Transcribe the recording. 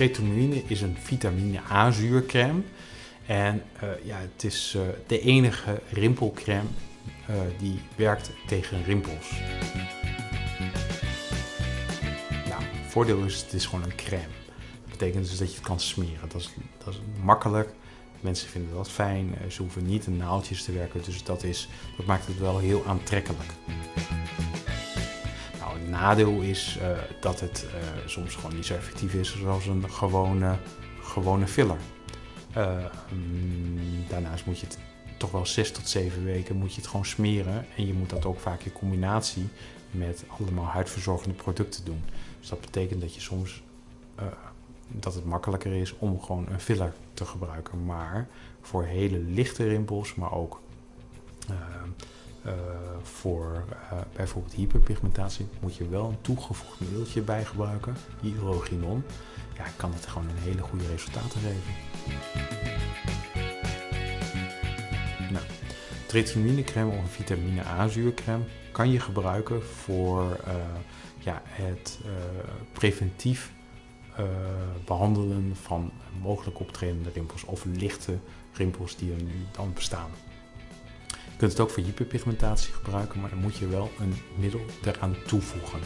tretinoïne is een vitamine A zuurcrème. En uh, ja, het is uh, de enige rimpelcrème uh, die werkt tegen rimpels. Nou, voordeel is, het is gewoon een crème. Dat betekent dus dat je het kan smeren. Dat is, dat is makkelijk. Mensen vinden dat fijn. Ze hoeven niet in naaldjes te werken. Dus dat, is, dat maakt het wel heel aantrekkelijk. Nou, het nadeel is uh, dat het uh, soms gewoon niet zo effectief is zoals een gewone, gewone filler. Uh, daarnaast moet je het toch wel 6 tot 7 weken moet je het gewoon smeren. En je moet dat ook vaak in combinatie met allemaal huidverzorgende producten doen. Dus dat betekent dat je soms dat het makkelijker is om gewoon een filler te gebruiken. Maar voor hele lichte rimpels, maar ook voor uh, bijvoorbeeld hyperpigmentatie, moet je wel een toegevoegd middeltje bij gebruiken, hydroginon. Ja, kan het gewoon een hele goede resultaten geven. Nou, of vitamine A zuurcrème kan je gebruiken voor ja, het preventief uh, behandelen van mogelijk optredende rimpels of lichte rimpels die er nu dan bestaan. Kunt het ook voor hyperpigmentatie gebruiken, maar dan moet je wel een middel eraan toevoegen.